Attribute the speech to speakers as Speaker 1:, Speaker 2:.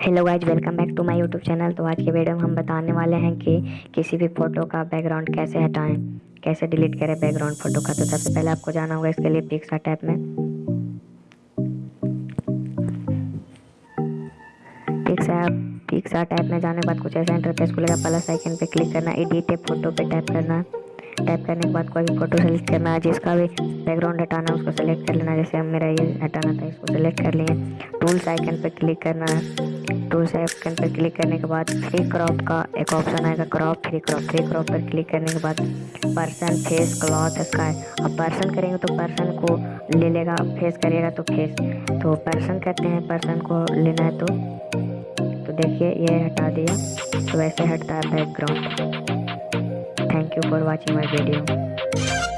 Speaker 1: Hello guys welcome back to my YouTube channel तो आज के वीडियो में हम बताने वाले हैं कि किसी भी फ़ोटो का बैकग्राउंड कैसे हटाएँ, कैसे डिलीट करें बैकग्राउंड फ़ोटो का। तो सबसे पहले आपको जाना होगा इसके लिए पिक्सा टैप में। पिक्सा पिक्सा टैप में जाने के बाद कुछ ऐसा इंटरफेस खुलेगा प्लस आइकन पे क्लिक करना एडिट फ़ोटो पे टैप करना। टैप करने के बाद कोई भी फ़ोटो सेलेक्ट करना है जिसका भी बैकग्राउंड हटाना है, उसको सेलेक्ट कर लेना। जैसे हम मेरा ये हटाना था, इसको सेलेक्ट कर लिए। टूल्स आइकन पे क्लिक करना। है टूल्स आइकन पे क्लिक करने के बाद फ्री क्रॉप का एक ऑप्शन आएगा crop free crop free crop पर क्लिक करने के बाद पर्सन फेस क्लॉथ स्काई अब पर्सन करेंगे तो पर्सन को ले लेगा फेस करेगा तो फेस तो पर्सन कहते हैं पर्सन को लेना है तो तो देखिए ये हटा दिया तो वैसे हटता है background thank you for watching my video.